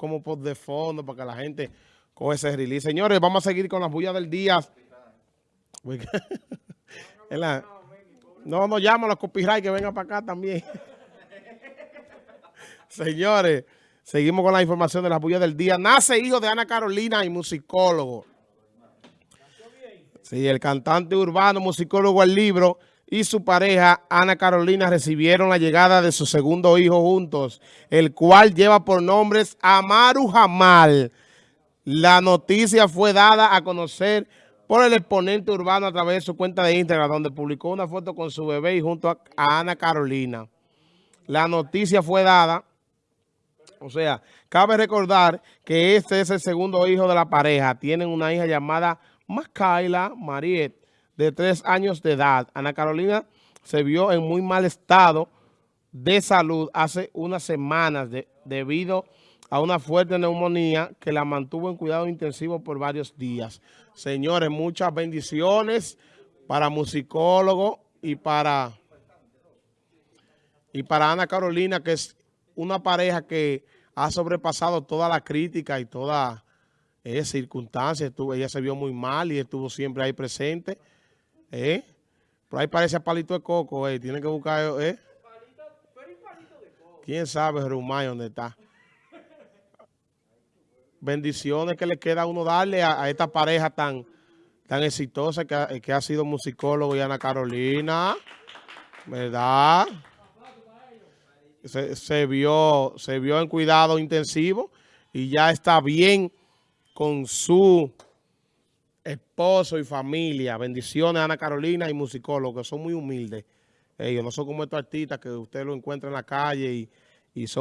como por de fondo para que la gente coge ese release. Señores, vamos a seguir con las bullas del día. no, no llamo a los copyright que vengan para acá también. Señores, seguimos con la información de las bullas del día. Nace hijo de Ana Carolina y musicólogo. Sí, el cantante urbano, musicólogo al libro y su pareja Ana Carolina recibieron la llegada de su segundo hijo juntos, el cual lleva por nombres Amaru Jamal. La noticia fue dada a conocer por el exponente urbano a través de su cuenta de Instagram, donde publicó una foto con su bebé y junto a, Ana Carolina. La noticia fue dada, o sea, cabe recordar que este es el segundo hijo de la pareja. Tienen una hija llamada Macaila Mariette, de tres años de edad. Ana Carolina se vio en muy mal estado de salud hace unas semanas debido a una fuerte neumonía que la mantuvo en cuidado intensivo por varios días. Señores, muchas bendiciones para musicólogo y para, y para Ana Carolina, que es una pareja que ha sobrepasado toda la crítica y toda esa circunstancia. ella se vio muy mal y estuvo siempre ahí presente. ¿Eh? Por ahí parece palito de coco, eh. Tiene que buscar, ¿eh? ¿Quién sabe, Rumay, dónde está? Bendiciones que le queda a uno darle a, esta pareja tan, tan exitosa que ha, que ha sido musicólogo y Ana Carolina. ¿Verdad? Se, vio, se vio en cuidado intensivo y ya está bien con su esposo y familia. Bendiciones a Ana Carolina y musicólogos, son muy humildes. Ellos no son como estos artistas que usted lo encuentra en la calle y, y son